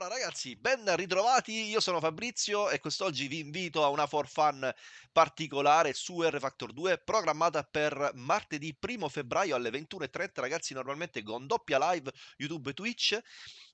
Allora ragazzi, ben ritrovati, io sono Fabrizio e quest'oggi vi invito a una for fun particolare su R Factor 2 programmata per martedì 1 febbraio alle 21.30 ragazzi normalmente con doppia live YouTube e Twitch.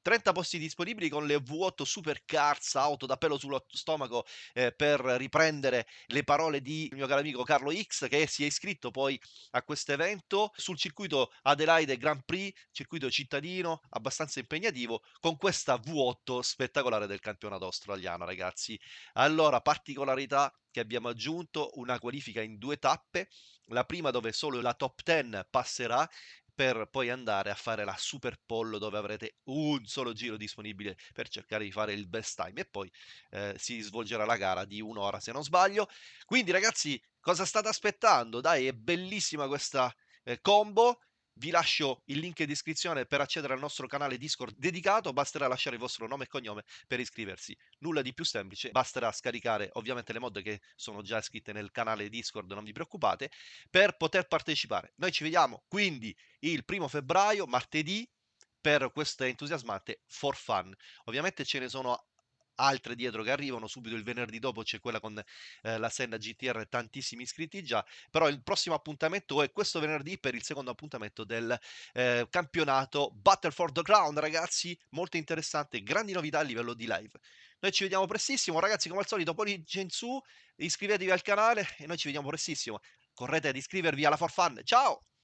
30 posti disponibili con le V8 Supercars, auto da pelo sullo stomaco eh, per riprendere le parole di mio caro amico Carlo X che si è iscritto poi a questo evento. Sul circuito Adelaide Grand Prix, circuito cittadino abbastanza impegnativo con questa V8 spettacolare del campionato australiano ragazzi. Allora, particolarità che abbiamo aggiunto una qualifica in due tappe, la prima dove solo la top 10 passerà per poi andare a fare la super pollo dove avrete un solo giro disponibile per cercare di fare il best time e poi eh, si svolgerà la gara di un'ora se non sbaglio. Quindi ragazzi, cosa state aspettando? Dai, è bellissima questa eh, combo. Vi lascio il link in descrizione per accedere al nostro canale Discord dedicato, basterà lasciare il vostro nome e cognome per iscriversi. Nulla di più semplice, basterà scaricare ovviamente le mod che sono già iscritte nel canale Discord, non vi preoccupate, per poter partecipare. Noi ci vediamo quindi il primo febbraio, martedì, per queste entusiasmante for fun. Ovviamente ce ne sono altre dietro che arrivano subito il venerdì dopo c'è quella con eh, la Senna GTR tantissimi iscritti già però il prossimo appuntamento è questo venerdì per il secondo appuntamento del eh, campionato Battle for the Crown ragazzi molto interessante grandi novità a livello di live. Noi ci vediamo prestissimo ragazzi come al solito pollice in su iscrivetevi al canale e noi ci vediamo prestissimo. Correte ad iscrivervi alla For Fun ciao